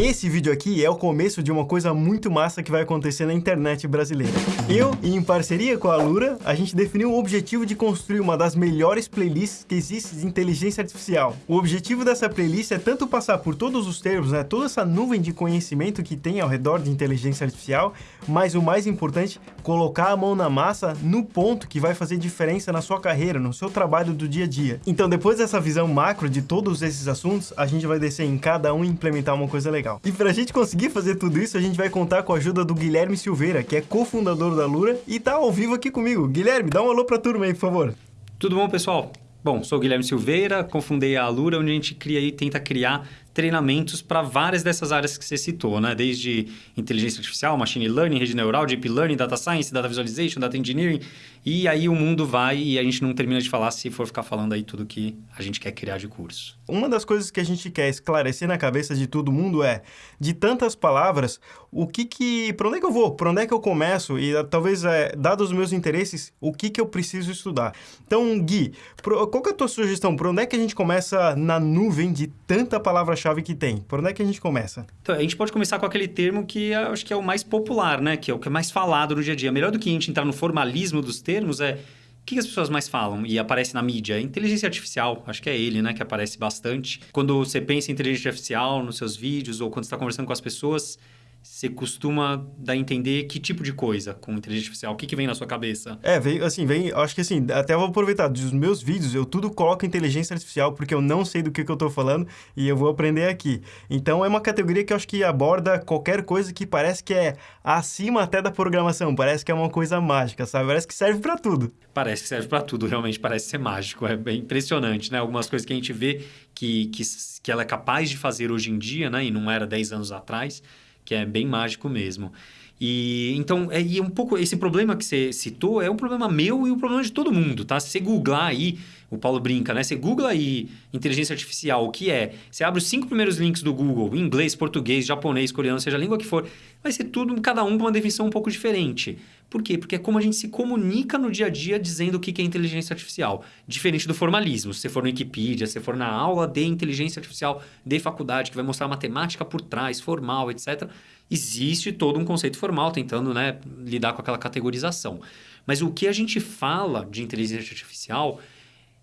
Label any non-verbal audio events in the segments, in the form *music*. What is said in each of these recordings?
Esse vídeo aqui é o começo de uma coisa muito massa que vai acontecer na internet brasileira. Eu, em parceria com a Lura, a gente definiu o objetivo de construir uma das melhores playlists que existe de inteligência artificial. O objetivo dessa playlist é tanto passar por todos os termos, né, toda essa nuvem de conhecimento que tem ao redor de inteligência artificial, mas o mais importante, colocar a mão na massa no ponto que vai fazer diferença na sua carreira, no seu trabalho do dia a dia. Então, depois dessa visão macro de todos esses assuntos, a gente vai descer em cada um e implementar uma coisa legal legal. E pra gente conseguir fazer tudo isso, a gente vai contar com a ajuda do Guilherme Silveira, que é cofundador da Lura e tá ao vivo aqui comigo. Guilherme, dá um alô pra turma aí, por favor. Tudo bom, pessoal? Bom, sou o Guilherme Silveira, cofundei a Lura, onde a gente cria e tenta criar treinamentos para várias dessas áreas que você citou, né? Desde inteligência artificial, machine learning, rede neural, deep learning, data science, data visualization, data engineering. E aí o mundo vai e a gente não termina de falar se for ficar falando aí tudo que a gente quer criar de curso. Uma das coisas que a gente quer esclarecer na cabeça de todo mundo é, de tantas palavras, o que que... Para onde é que eu vou? Para onde é que eu começo? E talvez, é, dados os meus interesses, o que que eu preciso estudar? Então, Gui, qual que é a tua sugestão? Para onde é que a gente começa na nuvem de tanta palavra-chave chave que tem? Por onde é que a gente começa? Então, a gente pode começar com aquele termo que acho que é o mais popular, né? Que é o que é mais falado no dia a dia. Melhor do que a gente entrar no formalismo dos termos é o que as pessoas mais falam e aparece na mídia? Inteligência artificial, acho que é ele, né, que aparece bastante. Quando você pensa em inteligência artificial nos seus vídeos ou quando está conversando com as pessoas, você costuma dar a entender que tipo de coisa com inteligência artificial? O que, que vem na sua cabeça? É, vem, assim, vem, acho que assim, até vou aproveitar, dos meus vídeos, eu tudo coloco inteligência artificial, porque eu não sei do que, que eu estou falando e eu vou aprender aqui. Então, é uma categoria que eu acho que aborda qualquer coisa que parece que é acima até da programação, parece que é uma coisa mágica, sabe? Parece que serve para tudo. Parece que serve para tudo, realmente parece ser mágico, é bem impressionante, né? Algumas coisas que a gente vê que, que, que ela é capaz de fazer hoje em dia, né? E não era 10 anos atrás, que é bem mágico mesmo. E então, é, e um pouco esse problema que você citou é um problema meu e um problema de todo mundo, tá? Se você googlar aí, o Paulo brinca, né? Você googla aí inteligência artificial, o que é? Você abre os cinco primeiros links do Google, inglês, português, japonês, coreano, seja a língua que for, vai ser tudo, cada um com uma definição um pouco diferente. Por quê? Porque é como a gente se comunica no dia a dia dizendo o que é inteligência artificial. Diferente do formalismo. Se você for no Wikipedia, se for na aula de inteligência artificial de faculdade, que vai mostrar matemática por trás, formal, etc., existe todo um conceito formal tentando né, lidar com aquela categorização. Mas o que a gente fala de inteligência artificial,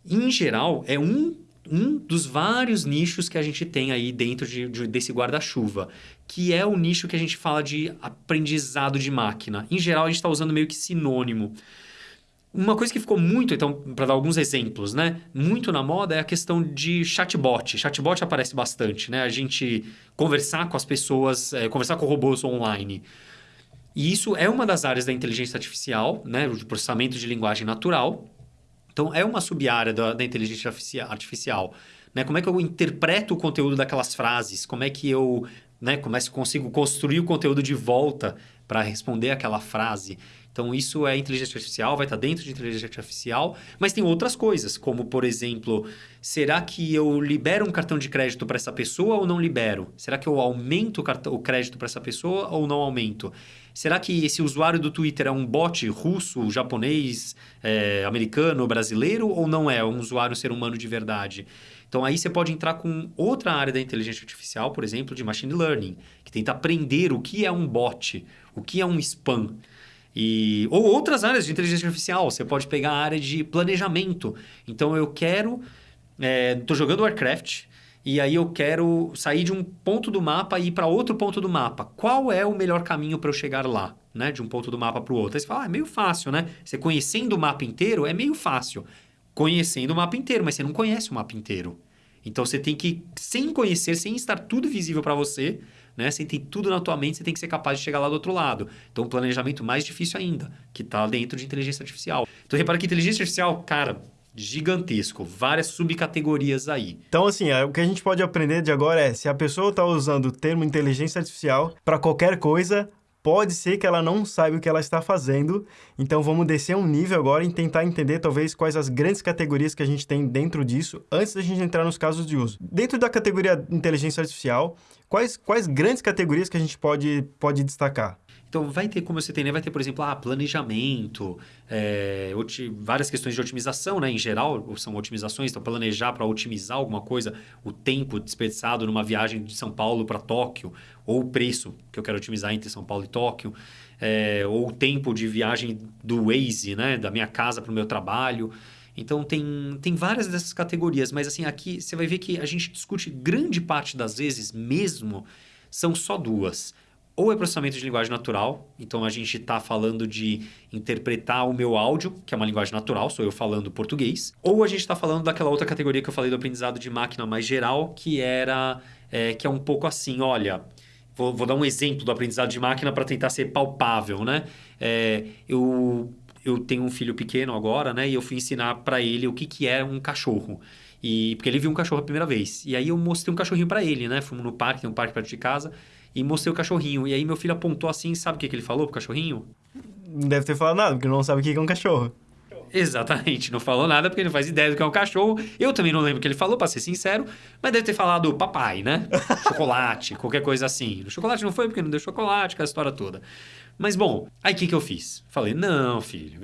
em geral, é um um dos vários nichos que a gente tem aí dentro de, de desse guarda-chuva, que é o nicho que a gente fala de aprendizado de máquina. Em geral, a gente está usando meio que sinônimo. Uma coisa que ficou muito, então, para dar alguns exemplos, né? Muito na moda é a questão de chatbot. Chatbot aparece bastante, né? A gente conversar com as pessoas, é, conversar com robôs online. E isso é uma das áreas da inteligência artificial, né? O processamento de linguagem natural, então, é uma sub-área da, da, inteligência artificial. Né? Como é que eu interpreto o conteúdo daquelas frases? Como é que eu né, como é que consigo construir o conteúdo de volta para responder aquela frase? Então, isso é inteligência artificial, vai estar dentro de inteligência artificial, mas tem outras coisas, como, por exemplo, será que eu libero um cartão de crédito para essa pessoa ou não libero? Será que eu aumento o crédito para essa pessoa ou não aumento? Será que esse usuário do Twitter é um bot russo, japonês, é, americano, brasileiro ou não é? É um usuário ser humano de verdade? Então aí você pode entrar com outra área da inteligência artificial, por exemplo, de machine learning, que tenta aprender o que é um bot, o que é um spam. E, ou outras áreas de inteligência artificial. Você pode pegar a área de planejamento. Então eu quero. Estou é, jogando Warcraft e aí eu quero sair de um ponto do mapa e ir para outro ponto do mapa. Qual é o melhor caminho para eu chegar lá, né? De um ponto do mapa para o outro. Aí você fala, ah, é meio fácil, né? Você conhecendo o mapa inteiro é meio fácil. Conhecendo o mapa inteiro, mas você não conhece o mapa inteiro. Então você tem que, sem conhecer, sem estar tudo visível para você, né? Sem ter tudo na tua mente, você tem que ser capaz de chegar lá do outro lado. Então, um planejamento mais difícil ainda, que está dentro de inteligência artificial. Então, repara que inteligência artificial, cara, gigantesco, várias subcategorias aí. Então, assim, é, o que a gente pode aprender de agora é, se a pessoa está usando o termo inteligência artificial para qualquer coisa, pode ser que ela não saiba o que ela está fazendo. Então, vamos descer um nível agora e tentar entender, talvez, quais as grandes categorias que a gente tem dentro disso, antes da gente entrar nos casos de uso. Dentro da categoria inteligência artificial, quais, quais grandes categorias que a gente pode, pode destacar? Então, vai ter, como você tem, né? Vai ter, por exemplo, ah, planejamento, é, várias questões de otimização, né? Em geral, são otimizações. Então, planejar para otimizar alguma coisa, o tempo desperdiçado numa viagem de São Paulo para Tóquio, ou o preço que eu quero otimizar entre São Paulo e Tóquio, é, ou o tempo de viagem do Waze, né? Da minha casa para o meu trabalho. Então, tem, tem várias dessas categorias. Mas, assim, aqui você vai ver que a gente discute grande parte das vezes mesmo, são só duas ou é processamento de linguagem natural, então a gente está falando de interpretar o meu áudio, que é uma linguagem natural, sou eu falando português, ou a gente está falando daquela outra categoria que eu falei do aprendizado de máquina mais geral, que era é, que é um pouco assim, olha, vou, vou, dar um exemplo do aprendizado de máquina para tentar ser palpável, né? É, eu eu tenho um filho pequeno agora, né? E eu fui ensinar para ele o que, que é um cachorro. E, porque ele viu um cachorro a primeira vez. E aí eu mostrei um cachorrinho para ele, né? Fomos no parque, tem um parque perto de casa e mostrei o cachorrinho. E aí meu filho apontou assim, sabe o que, que ele falou pro cachorrinho? Não deve ter falado nada, porque não sabe o que é um cachorro. Exatamente, não falou nada porque ele não faz ideia do que é um cachorro. Eu também não lembro o que ele falou, para ser sincero, mas deve ter falado papai, né? *laughs* Chocolate, qualquer coisa assim. O chocolate não foi porque não deu chocolate, aquela história toda. Mas bom, aí o que, que eu fiz? Falei, não, filho,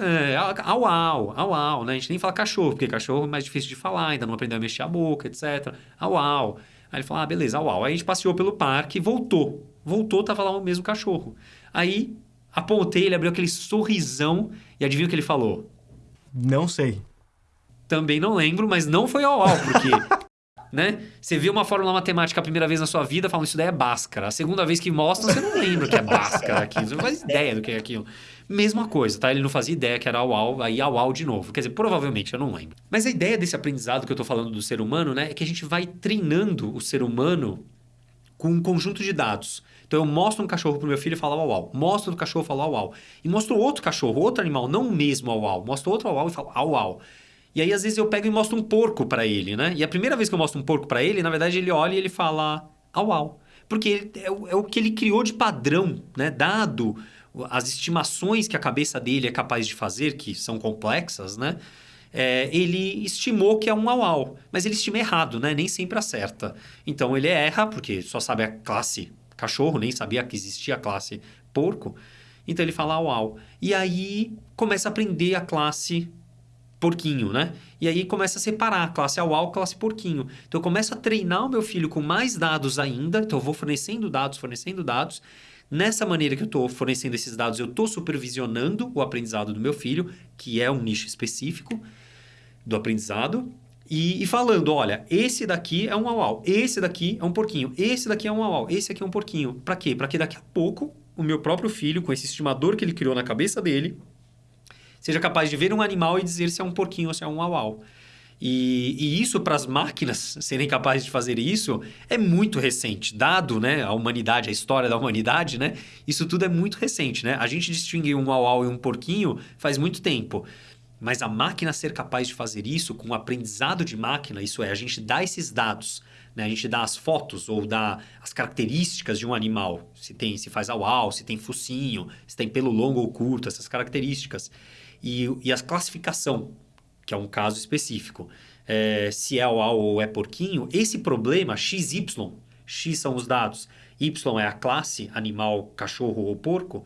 é, au, au, au, au, né? A gente nem fala cachorro, porque cachorro é mais difícil de falar, ainda não aprendeu a mexer a boca, etc. Au, au. Aí ele falou, ah, beleza, uau. Aí a gente passeou pelo parque, voltou. Voltou, tava lá o mesmo cachorro. Aí apontei, ele abriu aquele sorrisão e adivinha o que ele falou? Não sei. Também não lembro, mas não foi ao porque *laughs* né? Você vê uma fórmula matemática a primeira vez na sua vida, falando isso daí é Bhaskara. A segunda vez que mostra, você não lembra o que é Bhaskara aquilo. Você não faz ideia do que é aquilo. Mesma coisa, tá? Ele não fazia ideia que era au-au, aí au-au de novo. Quer dizer, provavelmente, eu não lembro. Mas a ideia desse aprendizado que eu tô falando do ser humano, né? É que a gente vai treinando o ser humano com um conjunto de dados. Então eu mostro um cachorro pro meu filho e falo au au. Mostro o cachorro e falo au au. E mostro outro cachorro, outro animal, não o mesmo au au. Mostro outro au au e falo au au. E aí, às vezes, eu pego e mostro um porco para ele, né? E a primeira vez que eu mostro um porco para ele, na verdade, ele olha e ele fala au au. Porque ele, é, o, é o que ele criou de padrão, né? Dado as estimações que a cabeça dele é capaz de fazer, que são complexas, né? É, ele estimou que é um au au, mas ele estima errado, né? Nem sempre acerta. Então ele erra, porque só sabe a classe cachorro, nem sabia que existia a classe porco. Então ele fala au au. E aí começa a aprender a classe porquinho, né? E aí começa a separar classe au classe porquinho. Então eu começo a treinar o meu filho com mais dados ainda, então eu vou fornecendo dados, fornecendo dados. Nessa maneira que eu estou fornecendo esses dados, eu estou supervisionando o aprendizado do meu filho, que é um nicho específico do aprendizado, e, e falando, olha, esse daqui é um au esse daqui é um porquinho, esse daqui é um au esse aqui é um porquinho. Para quê? Para que daqui a pouco o meu próprio filho, com esse estimador que ele criou na cabeça dele, seja capaz de ver um animal e dizer se é um porquinho ou se é um au E, e, isso para as máquinas serem capazes de fazer isso é muito recente, dado né, a humanidade, a história da humanidade, né? Isso tudo é muito recente, né? A gente distingue um au e um porquinho faz muito tempo. Mas a máquina ser capaz de fazer isso com o aprendizado de máquina, isso é, a gente dá esses dados, né? a gente dá as fotos ou dá as características de um animal, se tem, se faz au, se tem focinho, se tem pelo longo ou curto, essas características e, e a classificação, que é um caso específico, é, se é au ou é porquinho, esse problema XY, X são os dados, Y é a classe animal, cachorro ou porco,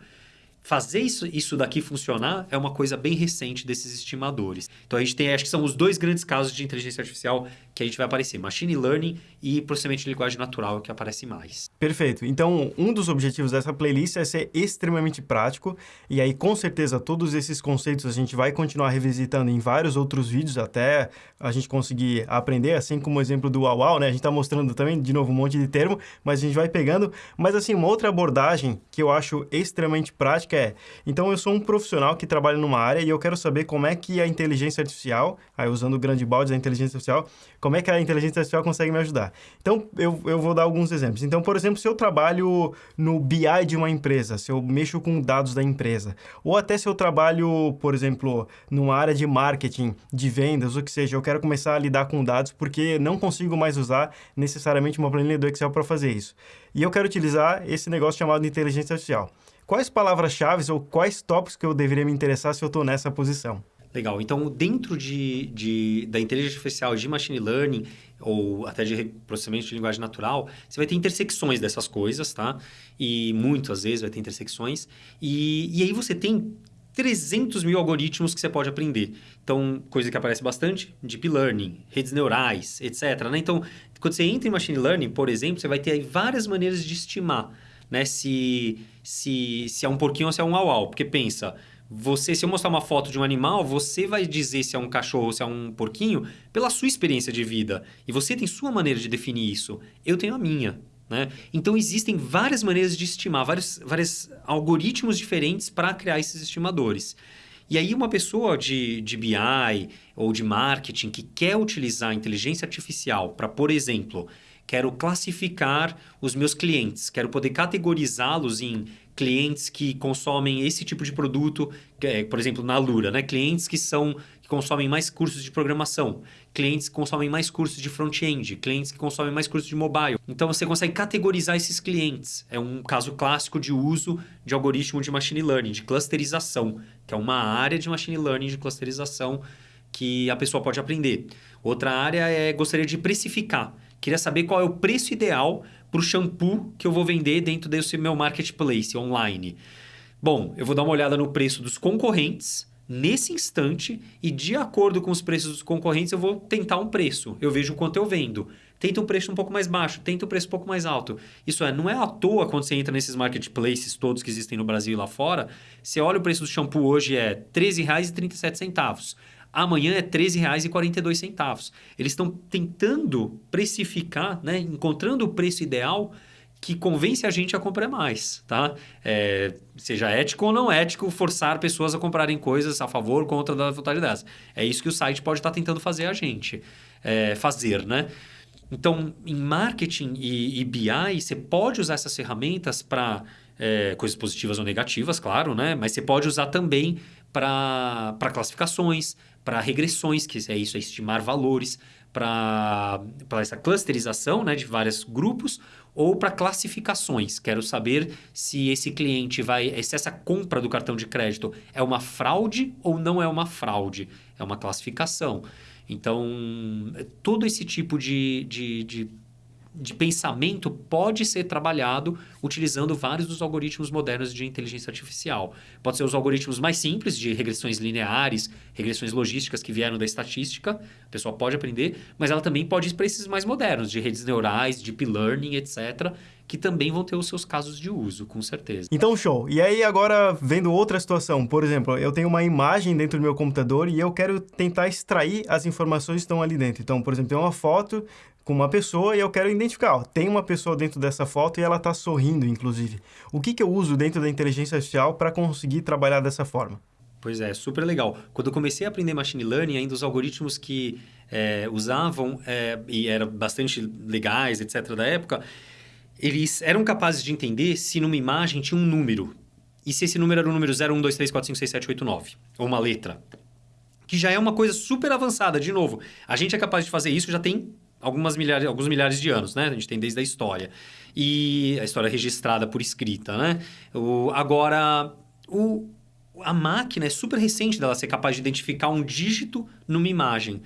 fazer isso, isso daqui funcionar é uma coisa bem recente desses estimadores. Então a gente tem, acho que são os dois grandes casos de inteligência artificial que a gente vai aparecer, machine learning e processamento de linguagem natural que aparece mais. Perfeito. Então, um dos objetivos dessa playlist é ser extremamente prático e aí com certeza todos esses conceitos a gente vai continuar revisitando em vários outros vídeos até a gente conseguir aprender, assim como o exemplo do Wow, né? A gente está mostrando também de novo um monte de termo, mas a gente vai pegando. Mas assim, uma outra abordagem que eu acho extremamente prática é, então eu sou um profissional que trabalha numa área e eu quero saber como é que a inteligência artificial, aí usando o grande balde da inteligência artificial, como é que a inteligência artificial consegue me ajudar? Então, eu, eu vou dar alguns exemplos. Então, por exemplo, se eu trabalho no BI de uma empresa, se eu mexo com dados da empresa, ou até se eu trabalho, por exemplo, numa área de marketing, de vendas, o que seja, eu quero começar a lidar com dados porque não consigo mais usar necessariamente uma planilha do Excel para fazer isso. E eu quero utilizar esse negócio chamado inteligência artificial. Quais palavras-chave ou quais tópicos que eu deveria me interessar se eu estou nessa posição? Legal. Então, dentro de, de, da inteligência artificial, de machine learning, ou até de processamento de linguagem natural, você vai ter intersecções dessas coisas, tá? E muitas vezes vai ter intersecções. E, e aí você tem 300 mil algoritmos que você pode aprender. Então, coisa que aparece bastante, deep learning, redes neurais, etc. Né? Então, quando você entra em machine learning, por exemplo, você vai ter várias maneiras de estimar né? se, se, se é um porquinho ou se é um au-au. Porque pensa, você, se eu mostrar uma foto de um animal, você vai dizer se é um cachorro ou se é um porquinho pela sua experiência de vida. E você tem sua maneira de definir isso. Eu tenho a minha. Né? Então, existem várias maneiras de estimar, vários, vários algoritmos diferentes para criar esses estimadores. E aí, uma pessoa de, de BI ou de marketing que quer utilizar a inteligência artificial para, por exemplo, quero classificar os meus clientes, quero poder categorizá-los em clientes que consomem esse tipo de produto, é, por exemplo, na Lura, né? clientes que são que consomem mais cursos de programação, clientes que consomem mais cursos de front-end, clientes que consomem mais cursos de mobile. Então você consegue categorizar esses clientes. É um caso clássico de uso de algoritmo de machine learning, de clusterização, que é uma área de machine learning de clusterização que a pessoa pode aprender. Outra área é gostaria de precificar. Queria saber qual é o preço ideal para o shampoo que eu vou vender dentro desse meu marketplace online. Bom, eu vou dar uma olhada no preço dos concorrentes nesse instante e de acordo com os preços dos concorrentes eu vou tentar um preço. Eu vejo quanto eu vendo. Tenta um preço um pouco mais baixo, tenta um preço um pouco mais alto. Isso é, não é à toa quando você entra nesses marketplaces todos que existem no Brasil e lá fora, você olha o preço do shampoo hoje é R$ 13,37 amanhã é R$ 13,42. Eles estão tentando precificar, né? encontrando o preço ideal que convence a gente a comprar mais, tá? É, seja ético ou não ético, forçar pessoas a comprarem coisas a favor ou contra da vontade delas. É isso que o site pode estar tentando fazer a gente é, fazer, né? Então, em marketing e, e BI, você pode usar essas ferramentas para é, coisas positivas ou negativas, claro, né? Mas você pode usar também para classificações, para regressões, que é isso, é estimar valores, para essa clusterização né, de vários grupos, ou para classificações. Quero saber se esse cliente vai. se essa compra do cartão de crédito é uma fraude ou não é uma fraude. É uma classificação. Então, todo esse tipo de, de, de de pensamento pode ser trabalhado utilizando vários dos algoritmos modernos de inteligência artificial. Pode ser os algoritmos mais simples de regressões lineares, regressões logísticas que vieram da estatística, a pessoa pode aprender, mas ela também pode ir para esses mais modernos, de redes neurais, deep learning, etc., que também vão ter os seus casos de uso, com certeza. Então, show. E aí, agora, vendo outra situação, por exemplo, eu tenho uma imagem dentro do meu computador e eu quero tentar extrair as informações que estão ali dentro. Então, por exemplo, tem uma foto com uma pessoa e eu quero identificar, ó, tem uma pessoa dentro dessa foto e ela está sorrindo, inclusive. O que, que eu uso dentro da inteligência artificial para conseguir trabalhar dessa forma? Pois é, super legal. Quando eu comecei a aprender machine learning, ainda os algoritmos que é, usavam é, e eram bastante legais, etc., da época, eles eram capazes de entender se numa imagem tinha um número. E se esse número era o número 0, 1, 2, 3, 4, 5, 6, 7, 8, 9. Ou uma letra. Que já é uma coisa super avançada. De novo, a gente é capaz de fazer isso já tem algumas milhares, alguns milhares de anos, né? A gente tem desde a história. E a história registrada por escrita, né? O, agora, o, a máquina é super recente dela ser capaz de identificar um dígito numa imagem.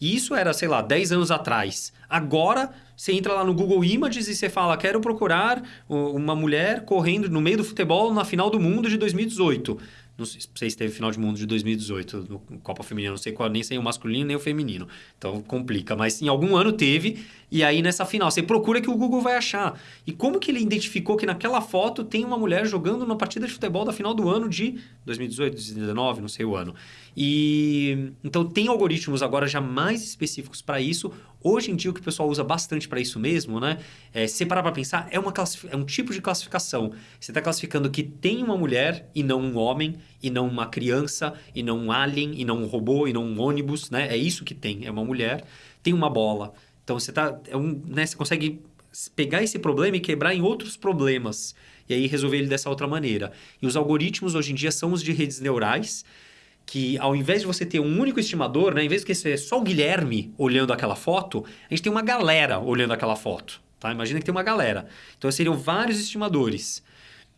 E isso era, sei lá, 10 anos atrás. Agora, você entra lá no Google Images e você fala: quero procurar uma mulher correndo no meio do futebol na final do mundo de 2018. Não sei se teve final de mundo de 2018 no Copa Feminina, não sei qual, nem sei o masculino nem o feminino. Então complica. Mas em algum ano teve, e aí nessa final, você procura que o Google vai achar. E como que ele identificou que naquela foto tem uma mulher jogando uma partida de futebol da final do ano de 2018, 2019, não sei o ano. E então tem algoritmos agora já mais específicos para isso. Hoje em dia o que o pessoal usa bastante para isso mesmo, né? É, se parar para pensar, é, uma é um tipo de classificação. Você está classificando que tem uma mulher e não um homem, e não uma criança, e não um alien, e não um robô, e não um ônibus, né? É isso que tem, é uma mulher. Tem uma bola. Então você tá, é um, né, você consegue pegar esse problema e quebrar em outros problemas. E aí resolver ele dessa outra maneira. E os algoritmos hoje em dia são os de redes neurais, que ao invés de você ter um único estimador, né, em vez de ser só o Guilherme olhando aquela foto, a gente tem uma galera olhando aquela foto. Tá? Imagina que tem uma galera. Então seriam vários estimadores.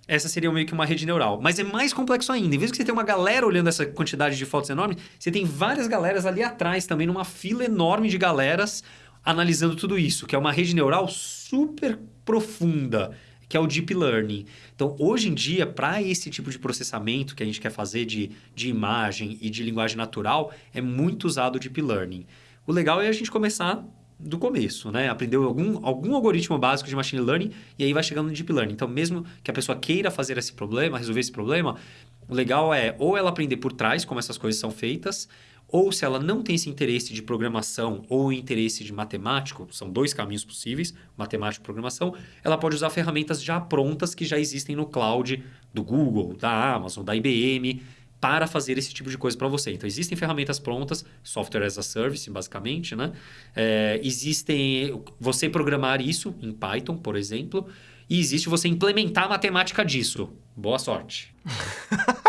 essa seria meio que uma rede neural. Mas é mais complexo ainda. Em vez de você ter uma galera olhando essa quantidade de fotos enorme, você tem várias galeras ali atrás também, numa fila enorme de galeras analisando tudo isso, que é uma rede neural super profunda, que é o Deep Learning. Então, hoje em dia, para esse tipo de processamento que a gente quer fazer de, de imagem e de linguagem natural, é muito usado o Deep Learning. O legal é a gente começar do começo, né? Aprendeu algum, algum algoritmo básico de machine learning e aí vai chegando no deep learning. Então, mesmo que a pessoa queira fazer esse problema, resolver esse problema, o legal é ou ela aprender por trás como essas coisas são feitas, ou se ela não tem esse interesse de programação ou interesse de matemático, são dois caminhos possíveis, matemática e programação, ela pode usar ferramentas já prontas que já existem no cloud do Google, da Amazon, da IBM, para fazer esse tipo de coisa para você. Então, existem ferramentas prontas, software as a service, basicamente, né? É, existem você programar isso em Python, por exemplo, e existe você implementar a matemática disso. Boa sorte. *laughs*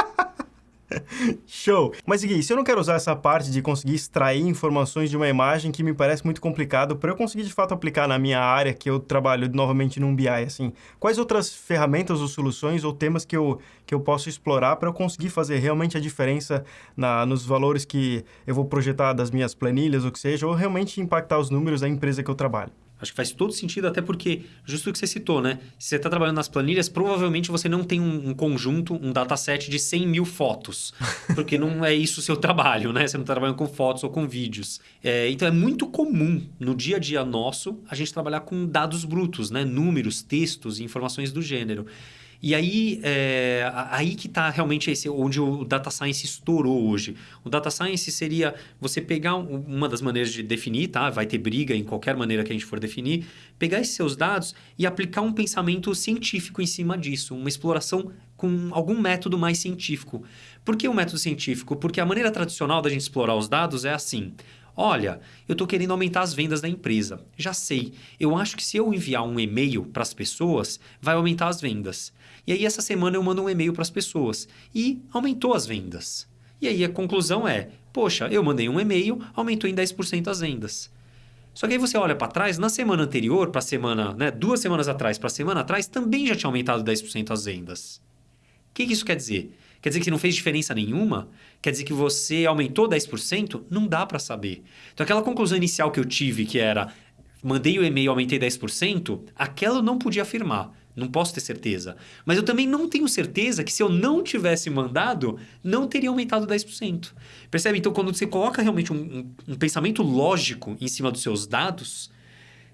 Show! Mas Gui, se eu não quero usar essa parte de conseguir extrair informações de uma imagem que me parece muito complicado para eu conseguir de fato aplicar na minha área que eu trabalho novamente num BI, assim, quais outras ferramentas ou soluções ou temas que eu, que eu posso explorar para eu conseguir fazer realmente a diferença na, nos valores que eu vou projetar das minhas planilhas, ou que seja, ou realmente impactar os números da empresa que eu trabalho? Acho que faz todo sentido, até porque, justo o que você citou, né? Se você está trabalhando nas planilhas, provavelmente você não tem um, um, conjunto, um dataset de 100 mil fotos, *laughs* porque não é isso o seu trabalho, né? Você não está trabalhando com fotos ou com vídeos. É, então, é muito comum no dia a dia nosso a gente trabalhar com dados brutos, né? Números, textos e informações do gênero. E aí, é, aí que está realmente esse, onde o data science estourou hoje. O data science seria você pegar uma das maneiras de definir, tá? Vai ter briga em qualquer maneira que a gente for definir, pegar esses seus dados e aplicar um pensamento científico em cima disso, uma exploração com algum método mais científico. Por que o um método científico? Porque a maneira tradicional da gente explorar os dados é assim. Olha, eu estou querendo aumentar as vendas da empresa. Já sei. Eu acho que se eu enviar um e-mail para as pessoas, vai aumentar as vendas. E aí, essa semana, eu mando um e-mail para as pessoas. E aumentou as vendas. E aí, a conclusão é: poxa, eu mandei um e-mail, aumentou em 10% as vendas. Só que aí você olha para trás, na semana anterior, para a semana, né, duas semanas atrás para a semana atrás, também já tinha aumentado 10% as vendas. O que, que isso quer dizer? Quer dizer que não fez diferença nenhuma? Quer dizer que você aumentou 10%? Não dá para saber. Então, aquela conclusão inicial que eu tive, que era mandei o e-mail, aumentei 10%, aquela eu não podia afirmar. Não posso ter certeza. Mas eu também não tenho certeza que se eu não tivesse mandado, não teria aumentado 10%. Percebe? Então, quando você coloca realmente um, um, um pensamento lógico em cima dos seus dados,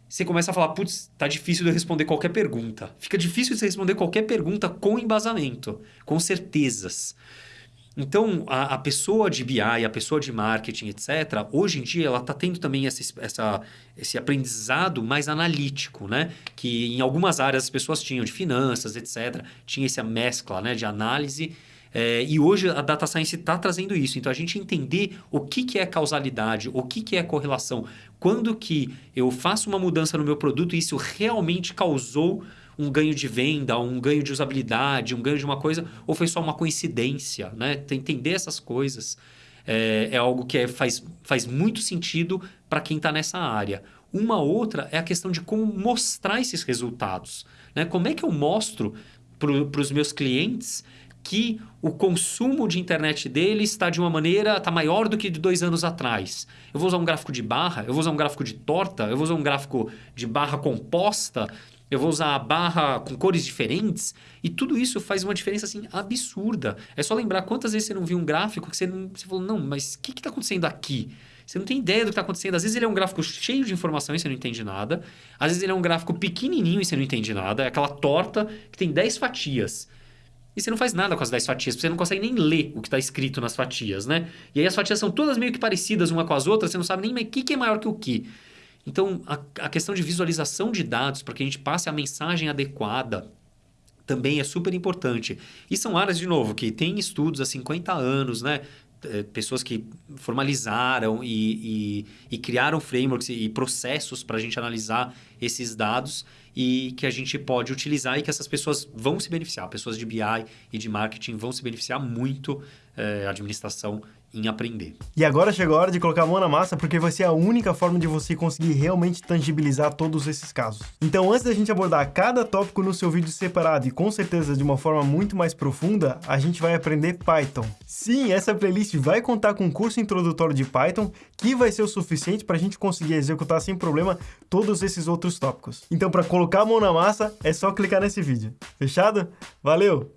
você começa a falar, putz, tá difícil de eu responder qualquer pergunta. Fica difícil de você responder qualquer pergunta com embasamento, com certezas. Então, a, a, pessoa de BI, a pessoa de marketing, etc., hoje em dia ela está tendo também essa, essa, esse aprendizado mais analítico, né? Que em algumas áreas as pessoas tinham, de finanças, etc., tinha essa mescla né? de análise. É, e hoje a data science está trazendo isso. Então, a gente entender o que, que é causalidade, o que, que é correlação. Quando que eu faço uma mudança no meu produto e isso realmente causou um ganho de venda, um ganho de usabilidade, um ganho de uma coisa, ou foi só uma coincidência, né? Entender essas coisas é, é algo que é, faz, faz muito sentido para quem está nessa área. Uma outra é a questão de como mostrar esses resultados. Né? Como é que eu mostro para os meus clientes que o consumo de internet dele está de uma maneira, está maior do que de dois anos atrás. Eu vou usar um gráfico de barra, eu vou usar um gráfico de torta, eu vou usar um gráfico de barra composta, eu vou usar a barra com cores diferentes e tudo isso faz uma diferença assim absurda. É só lembrar quantas vezes você não viu um gráfico que você, não, você falou, não, mas o que está acontecendo aqui? Você não tem ideia do que está acontecendo. Às vezes ele é um gráfico cheio de informação e você não entende nada. Às vezes ele é um gráfico pequenininho e você não entende nada. É aquela torta que tem 10 fatias. E você não faz nada com as 10 fatias, porque você não consegue nem ler o que está escrito nas fatias, né? E aí as fatias são todas meio que parecidas uma com as outras, você não sabe nem o que, que é maior que o que. Então, a, a questão de visualização de dados para que a gente passe a mensagem adequada também é super importante. E são áreas, de novo, que tem estudos há 50 anos, né? É, pessoas que formalizaram e, e, e criaram frameworks e processos para a gente analisar esses dados e que a gente pode utilizar e que essas pessoas vão se beneficiar. Pessoas de BI e de marketing vão se beneficiar muito, é, administração em aprender. E agora chegou a hora de colocar a mão na massa, porque vai ser a única forma de você conseguir realmente tangibilizar todos esses casos. Então, antes da gente abordar cada tópico no seu vídeo separado e com certeza de uma forma muito mais profunda, a gente vai aprender Python. Sim, essa playlist vai contar com um curso introdutório de Python, que vai ser o suficiente para a gente conseguir executar sem problema todos esses outros tópicos. Então, para colocar a mão na massa, é só clicar nesse vídeo. Fechado? Valeu!